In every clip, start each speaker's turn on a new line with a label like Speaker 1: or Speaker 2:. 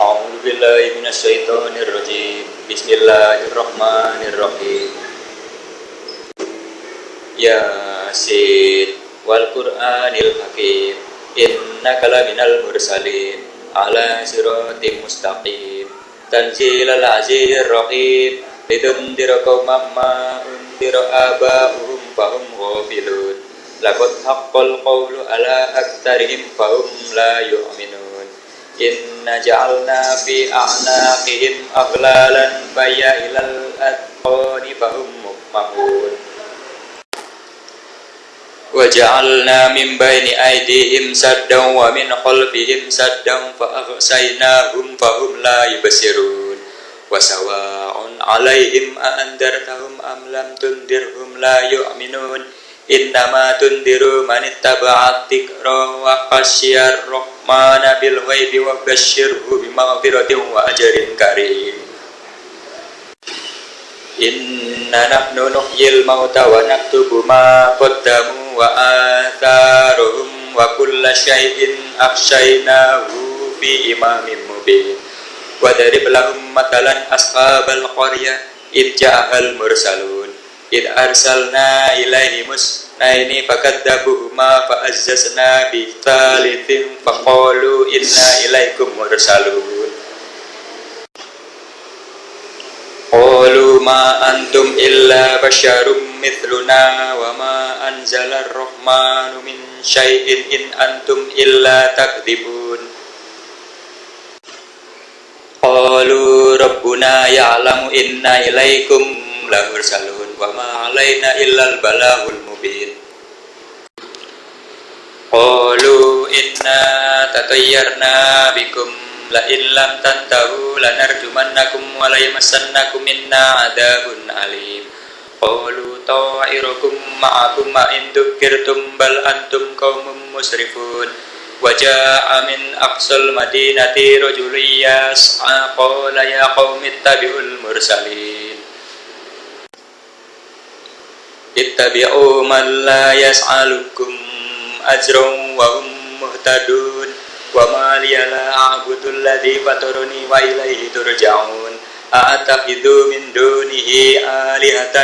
Speaker 1: A'udzu billahi minasyaitonir rajim. Bismillahirrahmanirrahim. Yasin wal Qur'anil Hakim. Innaka kalaminal mursalin ala siratim mustaqim. Tanzilal azizir rahim. Lidundira qauman ma undira abahum fahum ghafilun. Laqad haqqal qawlu ala aktarihim fahum la yu'minun. Inna ja'alna fi a'naqihim aglalan faya ilal atqani fahum mukmahun Wa ja'alna min baini aydihim saddan wa min khalfihim saddan fa aghsaynahum fahum la yubsirun. Wa sawa'un 'alaihim a andartahum am lam tundirhum la yu'minun. Innama tundiru man ittaba'a wa khasyiyar rahman mana bil ghaibi wa basyirhu bimaghfiratin wa ajrin karim. Inna nahnu nuhyil mauta wa naktubu ma qaddamu wa atharuhum wa kulla syai'in afsaynahu bi imamin mubin. Wa darib lahum matalan ashabal qaryah id ja'al mursalun. Id arsalna ilaihimus Nah ini fakadzabu ma fa'azzazna bi thalithim faqalu inna ilaikum mursalun. Qalu ma antum illa basyarum mithluna wa ma anzala ar-rahmanu min syai'in in antum illa takdibun. Qalu rabbuna ya'lamu inna ilaikum lamursalun wa ma alaina illal balahul mubin. إلا البلاغ المبين قالوا إنا تطيرنا بكم لئن لم تنتهوا لنرجمنكم وليمسنكم منا عذاب أليم قالوا طائركم معكم إن ذكرتم بل أنتم قوم مسرفون وجاء من أقصى المدينة رجل يسعى قال يا قوم اتبعوا المرسلين اتبعوا من لا يسألكم أجرا وهم مهتدون وما لي لا أعبد الذي فطرني وإليه ترجعون أأتخذ من دونه آلهة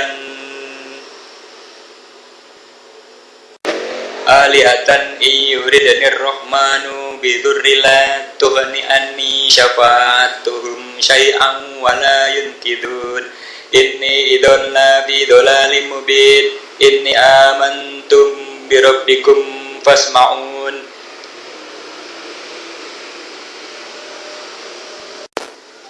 Speaker 1: آلهة إن يردني الرحمن بذر لا تغني أني شفاعتهم شيئا ولا ينكذون إني إذا لا في ضلال مبين إني آمنتم بربكم فاسمعون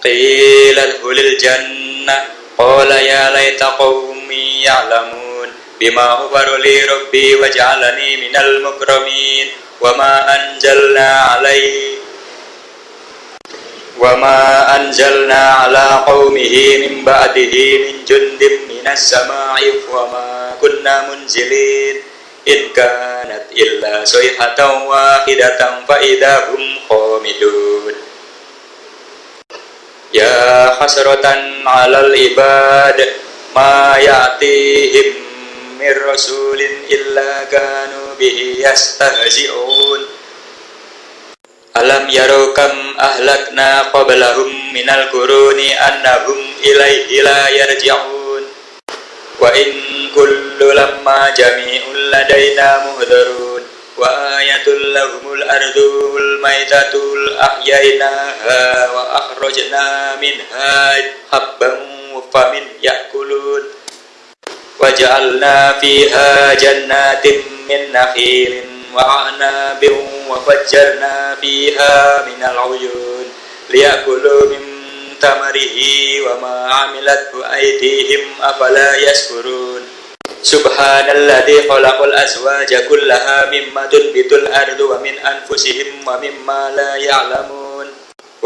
Speaker 1: قيل ادخل الجنة قال يا ليت قومي يعلمون بما غفر لي ربي وجعلني من المكرمين وما أنزلنا عليه وما أنزلنا على قومه من بعده من جند من السماء وما كنا منزلين إن كانت إلا صيحة واحدة فإذا هم خامدون ya hasratan alal ibad ma ya'tihim min rasulin illa kanu bihi yastahzi'un. Alam yarukam ahlakna qablahum minal kuruni annahum ilaihi la yarji'un. Wa in kullu lamma jami'un ladaina muhdharun وآية لهم الأرض الميتة أحييناها وأخرجنا منها حبا فمن يأكلون وجعلنا فيها جنات من نخيل وعناب وفجرنا فيها من العيون ليأكلوا من ثمره وما عملته أيديهم أفلا يشكرون Subhanalladzi khalaqal azwaja kullaha mimma tunbitul ardu wa min anfusihim wa mimma la ya'lamun.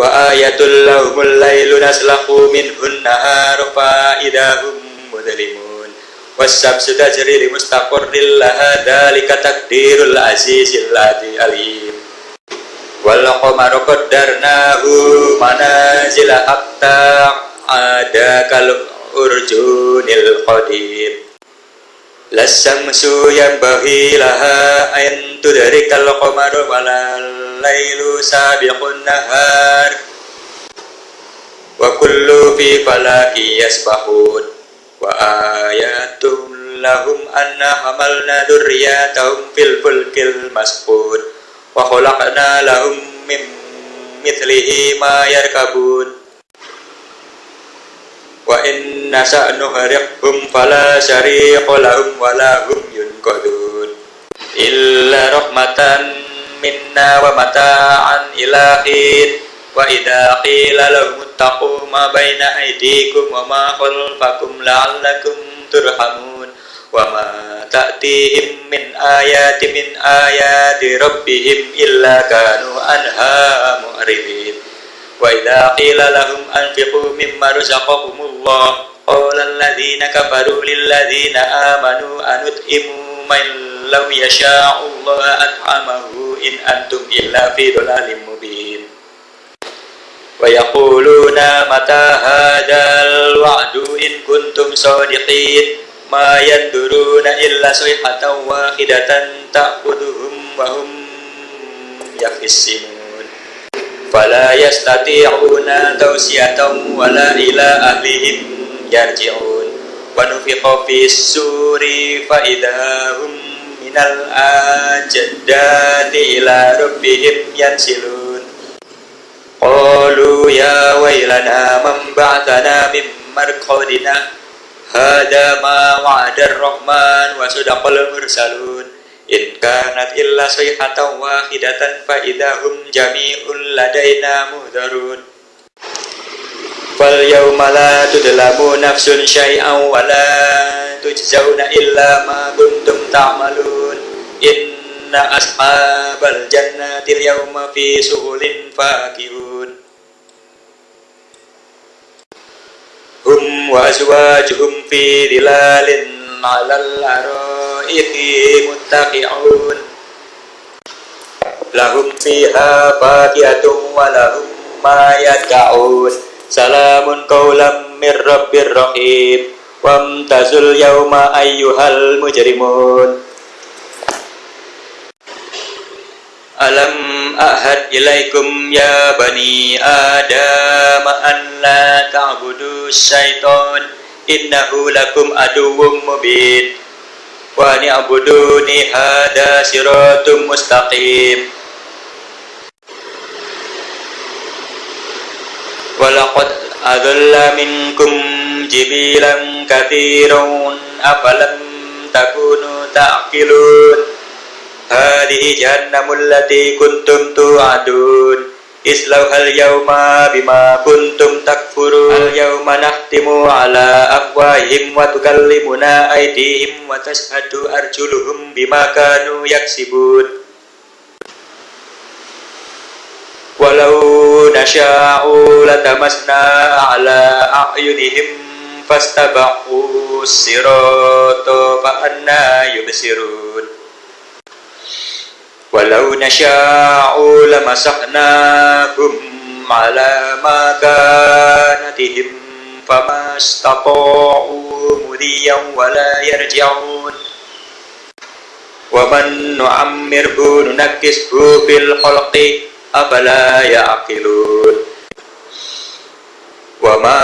Speaker 1: Wa ayatul lahumul lailu naslaqu minhun nahar fa idahum mudlimun. Wasyamsu tajri li mustaqarril laha dzalika taqdirul azizil alim. Wal qamara qaddarnahu manazila hatta ada kal urjunil qadim Lasamsu yang bahi tu dari kalau qamar walal lailu sabiqun nahar. Wa kullu fi falaki yasbahun. Wa ayatum lahum anna hamalna durriyatahum fil fulkil masbun. Wa khalaqna lahum mim mithlihi ma yarkabun wa in nasa nuhriqhum fala syariqa lahum wa lahum yunqadun. Illa rahmatan minna wa mata'an ilahin wa idha qila lahum ittaqu ma baina aydikum wa ma khalfakum la'allakum turhamun. Wa ma ta'tihim min ayati min ayati rabbihim illa kanu anha mu'ridin wa idha qila lahum anfiqu mimma razaqakumullah qala alladhina kafaru lil ladhina amanu anut'imu man law yasha'u Allah at'amahu in antum illa fi dhalalin mubin ويقولون متى هذا الوعد إن كنتم صادقين ما ينظرون إلا صيحة واحدة تأخذهم وهم يخصمون fala yastati'una tawsiyatan wala ila ahlihim yarji'un. Wa nufiqa fis suri fa idahum minal ajaddati ila rabbihim yansilun. Qalu ya wailana man ba'athana min marqadina. Hada ma wa'ada ar-rahman In kanat illa sayhatan wahidatan fa idahum jami'un ladaina muhdarun Fal yawma la tudlamu nafsun syai'an wa la tujzauna illa ma kuntum ta'malun. In inna ashabal jannatil yawma fi suhulin fakihun. Hum wa azwajuhum fi dilalin alal araiqi muttaqi'un lahum fiha fakihatun wa lahum ma salamun qawlam mir rabbir rahim. Wamtazul yawma mujrimun. Alam ya bani Adam an la ta'budu syaitan innahu lakum aduwwum mubin. Wa ni'buduni hada siratum mustaqim. Walaqad adalla minkum jibilan katsiran afalam takunu ta'qilun. Hadihi jahannamul lati kuntum tu'adun Islauhal yawma bima kuntum takfurun Al yawma nahtimu ala afwahim wa tukallimuna aydihim wa tashhadu arjuluhum bima kanu yaksibun. Walau nasha'u latamasna ala a'yunihim fastabaqu sirata fa'anna yubsirun Walau nasha'u lamasaknahum ala ma kanatihim famastata'u mudiyan wala yarji'un. Wa man nu'ammirhu nunakkishu fil khalqi afala ya'qilun. Wa ma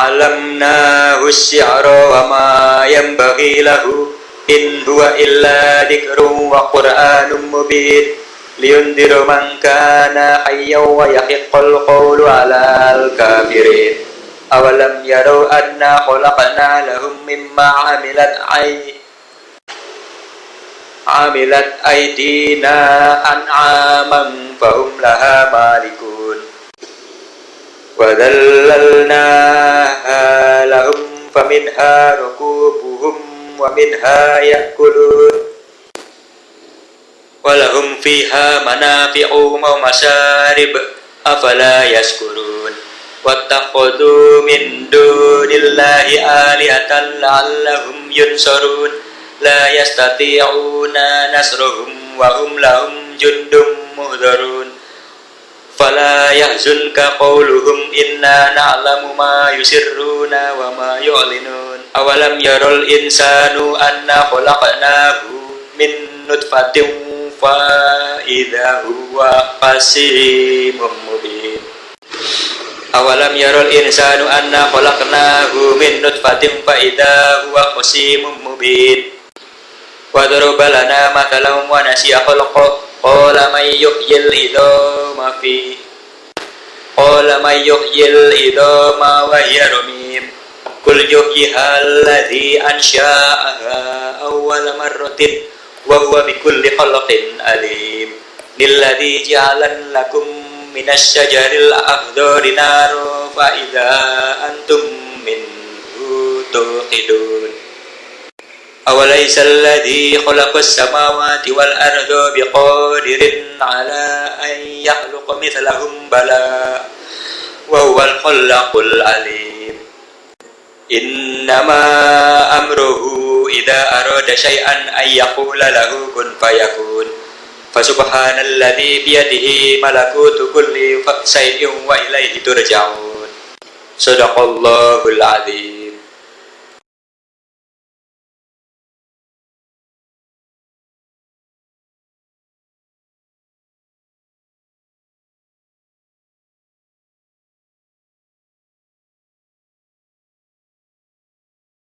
Speaker 1: 'allamnahu as-si'ra wa ma yanbaghi lahu in huwa illa dzikrun wa qur'anun mubin liyundiru man kana hayyan wa yahiqqal qawlu 'alal kafirin awalam yarau anna khalaqna lahum mimma 'amilat ay amilat aydina an'aman fahum laha malikun wa dhallalnaha wa minha ya'kulun. Walahum fiha manafi'u wa afala yaskurun. Wattakhadhu min dunillahi alihatan la'allahum yunsarun. La yastati'una nasrahum wa hum lahum jundum fala yahzunka inna awalam yarul insanu anna khalaqnahu min nutfatin fa idza huwa qasimun mubin. Awalam yarul insanu anna khalaqnahu min nutfatin fa idza huwa khasimun mubin. Wa daraba lana mathalan wa nasiya khalqa. Qala may yuhyil idama fi. Qala may yuhyil idama wa hiya Kul yuhyiha alladhi ansha'aha awwala marratin wa huwa bikulli khalqin alim. Lilladhi ja'alan lakum minas syajaril akhdari naru fa idza antum minhu tuqidun. Awalaysa alladhi khalaqas samawati wal arda biqadirin ala an yakhluqa mithlahum bala wa huwal khallaqul alim innama amruhu idza arada syai'an ay yaqula lahu kun fayakun. Fasubhanalladzi biyadihi malakutu kulli syai'in wa ilaihi turja'un. Sadaqallahul azim.